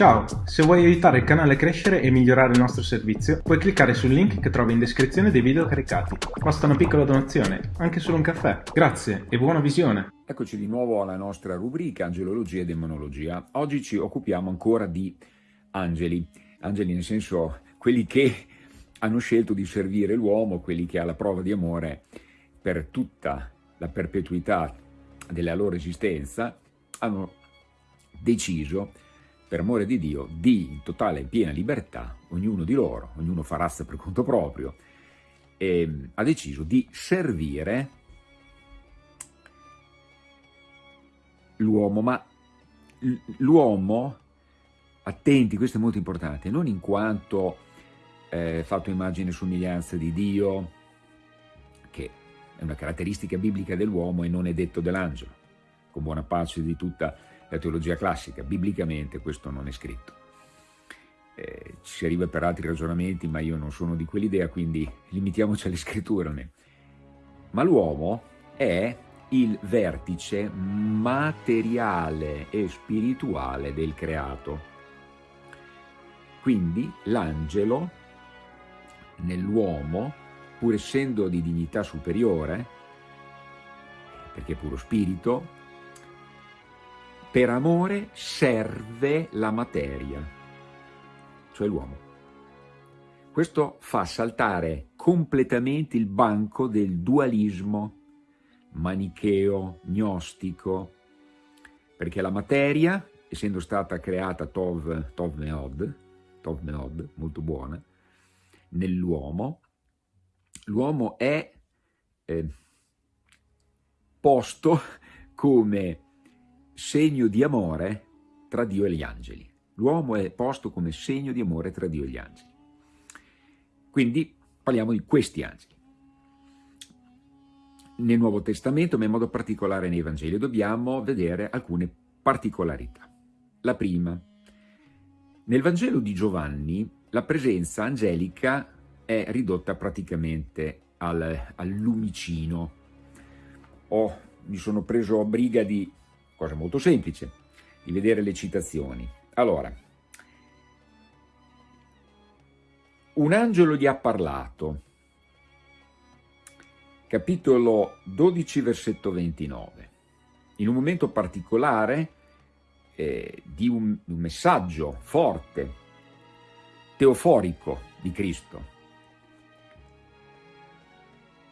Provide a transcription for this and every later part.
Ciao, se vuoi aiutare il canale a crescere e migliorare il nostro servizio, puoi cliccare sul link che trovi in descrizione dei video caricati. Basta una piccola donazione, anche solo un caffè. Grazie e buona visione! Eccoci di nuovo alla nostra rubrica Angelologia e Demonologia. Oggi ci occupiamo ancora di angeli. Angeli nel senso quelli che hanno scelto di servire l'uomo, quelli che alla prova di amore per tutta la perpetuità della loro esistenza hanno deciso per amore di Dio, di in totale e piena libertà, ognuno di loro, ognuno fa razza per conto proprio, e, ha deciso di servire l'uomo, ma l'uomo, attenti, questo è molto importante, non in quanto eh, fatto immagine e somiglianza di Dio, che è una caratteristica biblica dell'uomo e non è detto dell'angelo, con buona pace di tutta la teologia classica, biblicamente questo non è scritto. Eh, ci si arriva per altri ragionamenti, ma io non sono di quell'idea, quindi limitiamoci alle scritture. Ma l'uomo è il vertice materiale e spirituale del creato. Quindi l'angelo nell'uomo, pur essendo di dignità superiore, perché è puro spirito, per amore serve la materia, cioè l'uomo. Questo fa saltare completamente il banco del dualismo manicheo, gnostico, perché la materia, essendo stata creata Tov, tov Meod, Tov Meod, molto buona, nell'uomo, l'uomo è eh, posto come segno di amore tra Dio e gli angeli. L'uomo è posto come segno di amore tra Dio e gli angeli. Quindi parliamo di questi angeli. Nel Nuovo Testamento, ma in modo particolare nei Vangeli, dobbiamo vedere alcune particolarità. La prima, nel Vangelo di Giovanni la presenza angelica è ridotta praticamente al, al lumicino. Oh, mi sono preso a briga di cosa molto semplice, di vedere le citazioni. Allora, un angelo gli ha parlato, capitolo 12, versetto 29, in un momento particolare eh, di un, un messaggio forte, teoforico di Cristo.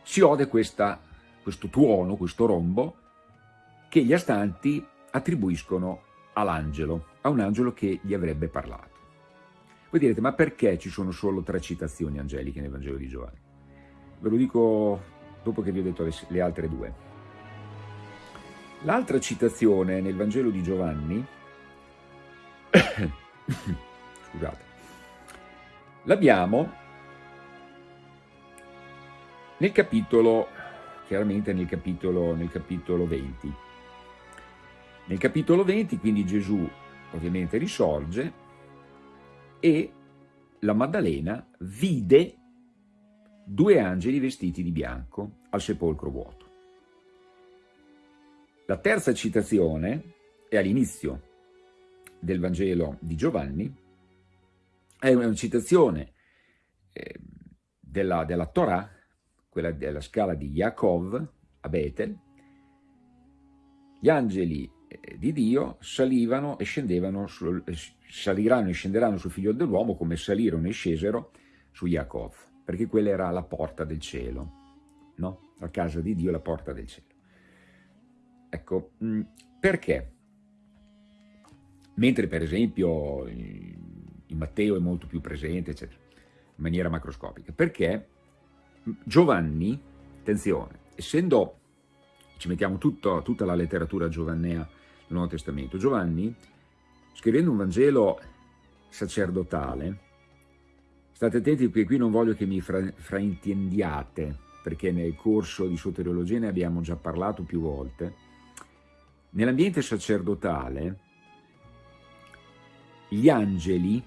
Si ode questa, questo tuono, questo rombo, che gli astanti attribuiscono all'angelo, a un angelo che gli avrebbe parlato. Voi direte, ma perché ci sono solo tre citazioni angeliche nel Vangelo di Giovanni? Ve lo dico dopo che vi ho detto le, le altre due. L'altra citazione nel Vangelo di Giovanni, scusate, l'abbiamo nel capitolo, chiaramente nel capitolo, nel capitolo 20, nel capitolo 20 quindi Gesù ovviamente risorge e la Maddalena vide due angeli vestiti di bianco al sepolcro vuoto. La terza citazione è all'inizio del Vangelo di Giovanni, è una citazione eh, della, della Torah, quella della scala di Yaakov a Betel, gli angeli di Dio salivano e scendevano, sul, eh, saliranno e scenderanno sul figlio dell'uomo come salirono e scesero su Yaakov, perché quella era la porta del cielo, no? La casa di Dio, la porta del cielo. Ecco, mm, perché? Mentre per esempio in Matteo è molto più presente, eccetera, in maniera macroscopica, perché Giovanni, attenzione, essendo ci mettiamo tutto, tutta la letteratura giovannea Nuovo Testamento. Giovanni, scrivendo un Vangelo sacerdotale, state attenti perché qui non voglio che mi fra, fraintendiate, perché nel corso di soteriologia ne abbiamo già parlato più volte, nell'ambiente sacerdotale gli angeli,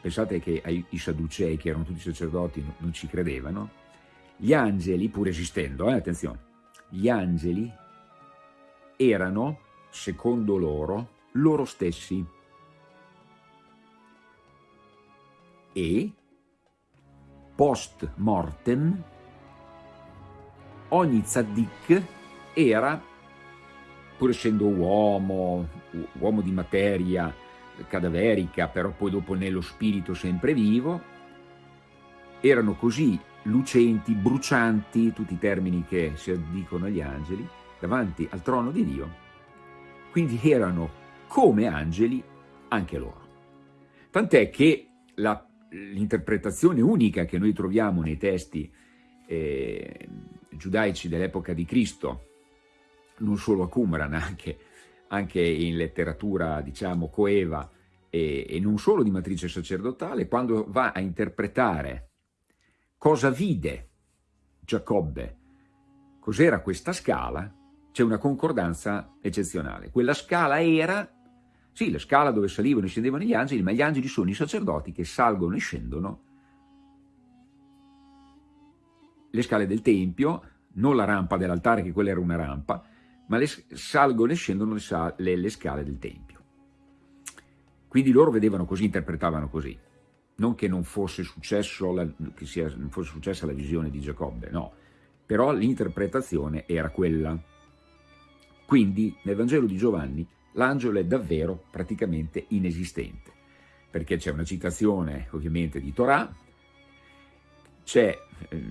pensate che i Sadducei, che erano tutti sacerdoti, non ci credevano, gli angeli, pur esistendo, eh, attenzione, gli angeli erano, secondo loro, loro stessi. e post mortem ogni tzaddik era, pur essendo uomo, uomo di materia cadaverica, però poi dopo nello spirito sempre vivo, erano così lucenti, brucianti, tutti i termini che si addicono agli angeli, davanti al trono di Dio, quindi erano come angeli anche loro. Tant'è che l'interpretazione unica che noi troviamo nei testi eh, giudaici dell'epoca di Cristo, non solo a Qumran, anche, anche in letteratura, diciamo, coeva e, e non solo di matrice sacerdotale, quando va a interpretare cosa vide Giacobbe, cos'era questa scala, c'è una concordanza eccezionale. Quella scala era, sì, la scala dove salivano e scendevano gli angeli, ma gli angeli sono i sacerdoti che salgono e scendono le scale del Tempio, non la rampa dell'altare, che quella era una rampa, ma le, salgono e scendono le, le, le scale del Tempio. Quindi loro vedevano così, interpretavano così. Non che non fosse, successo la, che sia, non fosse successa la visione di Giacobbe, no. Però l'interpretazione era quella. Quindi nel Vangelo di Giovanni l'angelo è davvero praticamente inesistente, perché c'è una citazione ovviamente di Torah, c'è eh,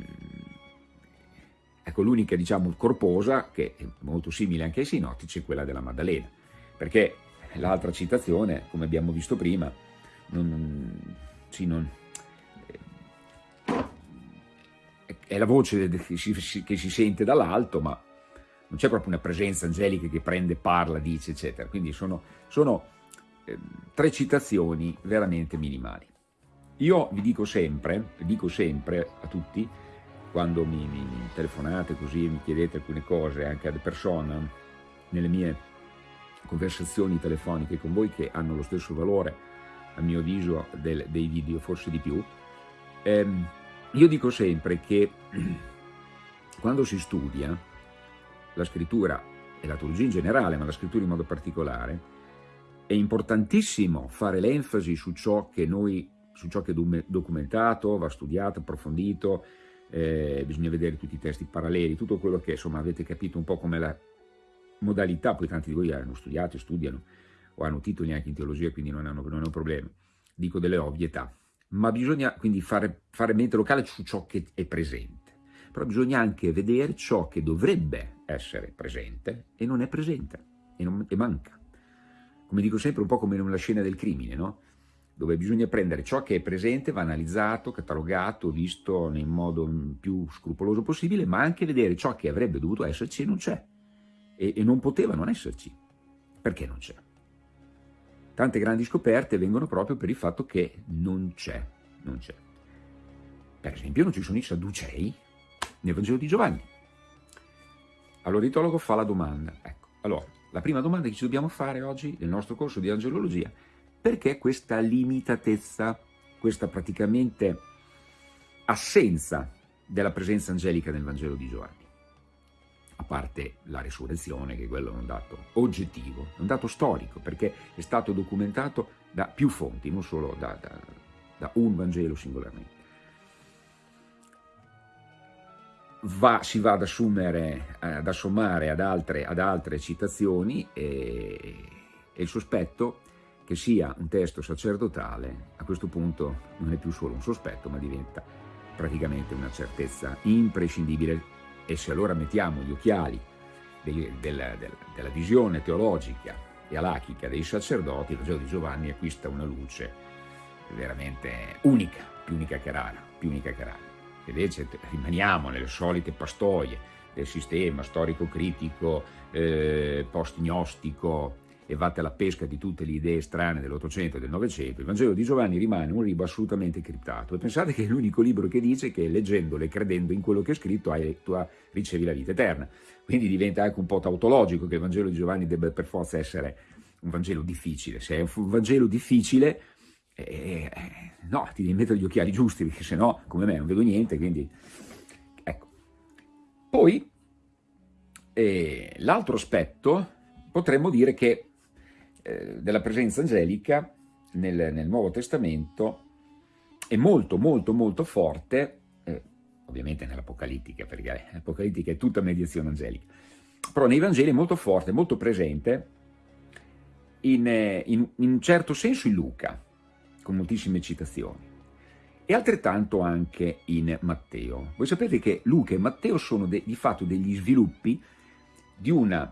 ecco, l'unica diciamo corposa, che è molto simile anche ai sinottici, quella della Maddalena, perché l'altra citazione, come abbiamo visto prima, non, sì, non, eh, è la voce che si, che si sente dall'alto, ma non c'è proprio una presenza angelica che prende, parla, dice, eccetera. Quindi sono, sono eh, tre citazioni veramente minimali. Io vi dico sempre, dico sempre a tutti, quando mi, mi, telefonate così e mi chiedete alcune cose, anche ad persona, nelle mie conversazioni telefoniche con voi che hanno lo stesso valore, a mio avviso, del, dei video, forse di più, ehm, io dico sempre che quando si studia la scrittura e la teologia in generale, ma la scrittura in modo particolare, è importantissimo fare l'enfasi su ciò che noi su ciò che è documentato, va studiato, approfondito, eh, bisogna vedere tutti i testi paralleli, tutto quello che insomma avete capito un po' come la modalità, poi tanti di voi hanno studiato, studiano o hanno titoli anche in teologia, quindi non, hanno, non è un problema, dico delle ovvietà, ma bisogna quindi fare, fare mente locale su ciò che è presente, però bisogna anche vedere ciò che dovrebbe essere presente e non è presente e, non, e manca. Come dico sempre, un po' come una scena del crimine, no? dove bisogna prendere ciò che è presente, va analizzato, catalogato, visto in modo più scrupoloso possibile, ma anche vedere ciò che avrebbe dovuto esserci e non c'è, e, e non poteva non esserci. Perché non c'è? Tante grandi scoperte vengono proprio per il fatto che non c'è, non c'è. Per esempio non ci sono i Sadducei nel Vangelo di Giovanni. Allora l'itologo fa la domanda, ecco, allora, la prima domanda che ci dobbiamo fare oggi nel nostro corso di angelologia perché questa limitatezza, questa praticamente assenza della presenza angelica nel Vangelo di Giovanni? A parte la resurrezione, che quello è un dato oggettivo, un dato storico, perché è stato documentato da più fonti, non solo da, da, da un Vangelo singolarmente. Va, si va ad assumere, ad assommare ad altre, ad altre citazioni e, e il sospetto che sia un testo sacerdotale, a questo punto non è più solo un sospetto, ma diventa praticamente una certezza imprescindibile e se allora mettiamo gli occhiali della, della, della, visione teologica e alachica dei sacerdoti, il Vangelo di Giovanni acquista una luce veramente unica, più unica che rara, più unica che rara. Invece rimaniamo nelle solite pastoie del sistema storico-critico, eh, post-gnostico, e vatte alla pesca di tutte le idee strane dell'Ottocento e del Novecento, il Vangelo di Giovanni rimane un libro assolutamente criptato e pensate che è l'unico libro che dice che leggendolo e credendo in quello che è scritto hai, tu ricevi la vita eterna. Quindi diventa anche un po' tautologico che il Vangelo di Giovanni debba per forza essere un Vangelo difficile. Se è un Vangelo difficile, eh, no, ti devi mettere gli occhiali giusti, perché se no, come me, non vedo niente, quindi... Ecco. Poi, eh, l'altro aspetto, potremmo dire che eh, della presenza angelica nel, nel, Nuovo Testamento è molto molto molto forte, eh, ovviamente nell'Apocalittica, perché l'Apocalittica è tutta mediazione angelica, però nei Vangeli è molto forte, molto presente, in, eh, in, in un certo senso in Luca, con moltissime citazioni, e altrettanto anche in Matteo. Voi sapete che Luca e Matteo sono de, di fatto degli sviluppi di una,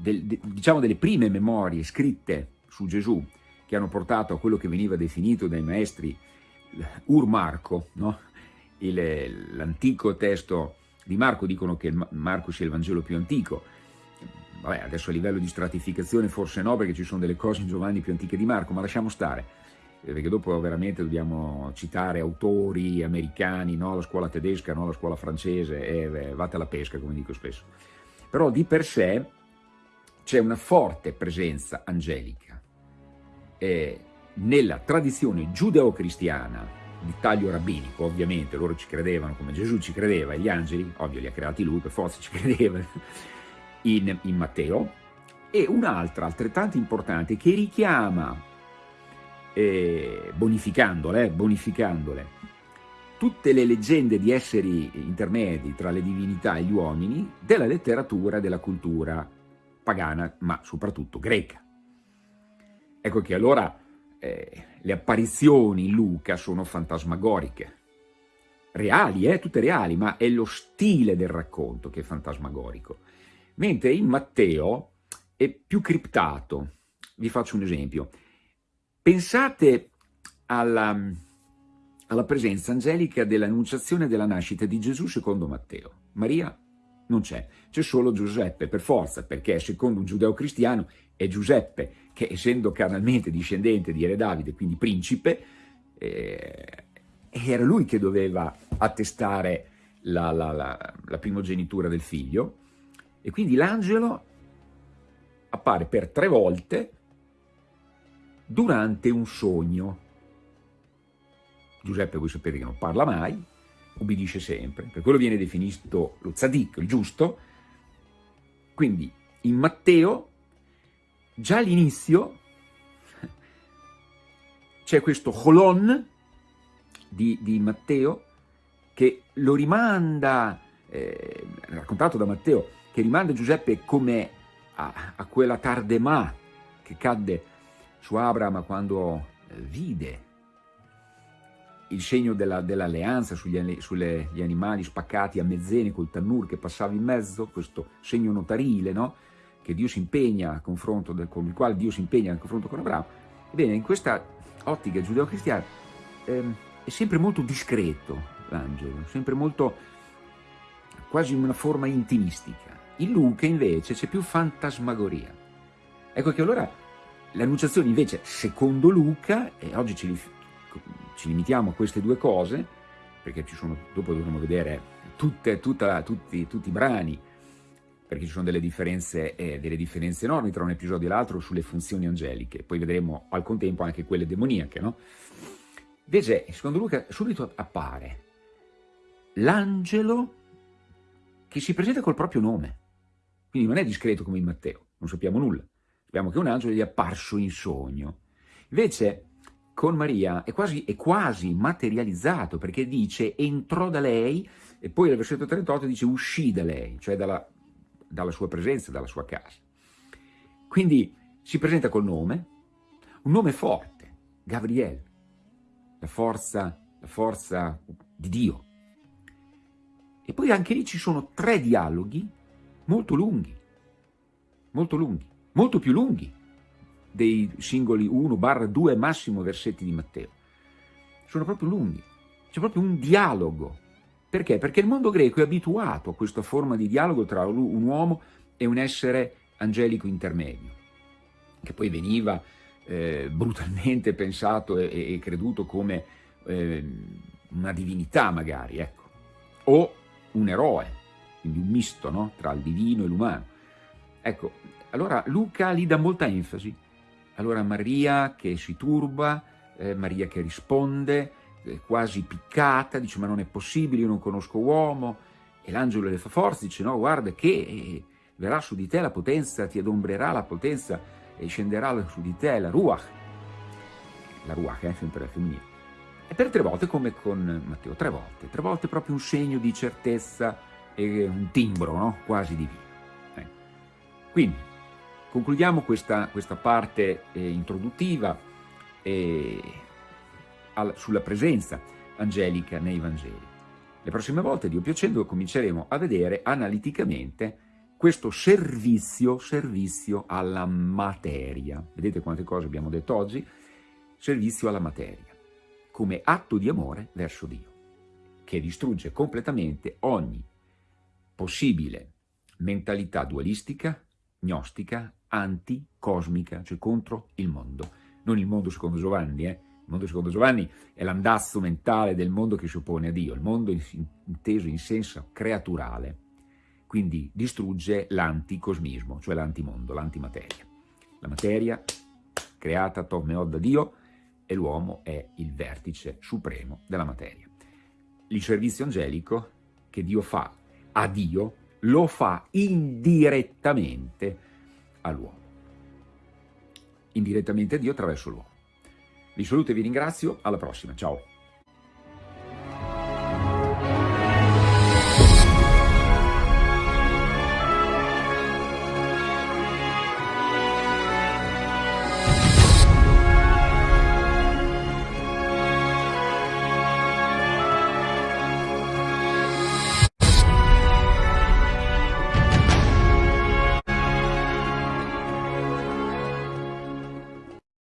del, de, diciamo delle prime memorie scritte su Gesù, che hanno portato a quello che veniva definito dai maestri Ur Marco, no? l'antico testo di Marco, dicono che Marco sia il Vangelo più antico, vabbè adesso a livello di stratificazione forse no perché ci sono delle cose in Giovanni più antiche di Marco, ma lasciamo stare, perché dopo veramente dobbiamo citare autori americani, no? la scuola tedesca, no? la scuola francese, e eh, vate alla pesca come dico spesso. Però di per sé c'è una forte presenza angelica. Eh, nella tradizione giudeo-cristiana di taglio rabbinico, ovviamente loro ci credevano come Gesù ci credeva, e gli angeli, ovvio li ha creati lui, per forza ci credeva, in, in Matteo, e un'altra altrettanto importante che richiama, eh, bonificandole, bonificandole, tutte le leggende di esseri intermedi tra le divinità e gli uomini della letteratura e della cultura pagana, ma soprattutto greca. Ecco che allora eh, le apparizioni in Luca sono fantasmagoriche, reali, eh, tutte reali, ma è lo stile del racconto che è fantasmagorico. Mentre in Matteo è più criptato. Vi faccio un esempio. Pensate alla, alla presenza angelica dell'annunciazione della nascita di Gesù secondo Matteo. Maria non c'è, c'è solo Giuseppe per forza, perché secondo un giudeo cristiano è Giuseppe che essendo carnalmente discendente di Re Davide, quindi principe, eh, era lui che doveva attestare la, la, la, la primogenitura del figlio e quindi l'angelo appare per tre volte durante un sogno. Giuseppe voi sapete che non parla mai, ubbidisce sempre, per quello viene definito lo tzadik, il giusto, quindi in Matteo già all'inizio c'è questo holon di, di, Matteo che lo rimanda, eh, raccontato da Matteo, che rimanda Giuseppe come a, a quella tardemà che cadde su Abramo quando eh, vide il segno dell'alleanza dell sugli animali spaccati a mezzene col tannur che passava in mezzo, questo segno notarile, no? che Dio si impegna a confronto del, con il quale Dio si impegna nel confronto con Abramo. Ebbene, in questa ottica giudeo-cristiana ehm, è sempre molto discreto l'angelo, sempre molto quasi in una forma intimistica. In Luca invece c'è più fantasmagoria. Ecco che allora l'annunciazione invece, secondo Luca, e oggi ci, ci, limitiamo a queste due cose, perché ci sono, dopo dovremo vedere tutte, tutta, tutti, tutti, i brani, perché ci sono delle differenze, eh, delle differenze enormi tra un episodio e l'altro sulle funzioni angeliche, poi vedremo al contempo anche quelle demoniache, no? Invece, secondo Luca, subito appare l'angelo che si presenta col proprio nome. Quindi non è discreto come in Matteo, non sappiamo nulla. Sappiamo che un angelo gli è apparso in sogno. Invece con Maria è quasi, è quasi materializzato perché dice entrò da lei e poi nel versetto 38 dice uscì da lei, cioè dalla, dalla sua presenza, dalla sua casa. Quindi si presenta col nome, un nome forte, Gabriele, la forza, la forza di Dio. E poi anche lì ci sono tre dialoghi molto lunghi, molto lunghi, molto più lunghi dei singoli 1-2 massimo versetti di Matteo. Sono proprio lunghi, c'è proprio un dialogo. Perché? Perché il mondo greco è abituato a questa forma di dialogo tra un uomo e un essere angelico intermedio, che poi veniva eh, brutalmente pensato e, e creduto come eh, una divinità magari, ecco, o un eroe, quindi un misto no? tra il divino e l'umano. Ecco, allora Luca gli dà molta enfasi. Allora Maria che si turba, eh, Maria che risponde, eh, quasi piccata, dice ma non è possibile, io non conosco uomo, e l'angelo le fa forza, dice no guarda che eh, verrà su di te la potenza, ti adombrerà la potenza e scenderà su di te la ruach, la ruach è eh, sempre la femminile, E per tre volte come con Matteo, tre volte, tre volte proprio un segno di certezza e un timbro no? quasi divino. Quindi concludiamo questa, questa parte eh, introduttiva eh, al, sulla presenza angelica nei Vangeli. Le prossime volte, Dio piacendo, cominceremo a vedere analiticamente questo servizio, servizio alla materia. Vedete quante cose abbiamo detto oggi? Servizio alla materia, come atto di amore verso Dio, che distrugge completamente ogni possibile mentalità dualistica, gnostica, anticosmica, cioè contro il mondo. Non il mondo secondo Giovanni, eh? Il mondo secondo Giovanni è l'andazzo mentale del mondo che si oppone a Dio, il mondo inteso in senso creaturale, quindi distrugge l'anticosmismo, cioè l'antimondo, l'antimateria. La materia creata Tov da Dio e l'uomo è il vertice supremo della materia. Il servizio angelico che Dio fa a Dio lo fa indirettamente all'uomo. Indirettamente a Dio attraverso l'uomo. Vi saluto e vi ringrazio, alla prossima, ciao!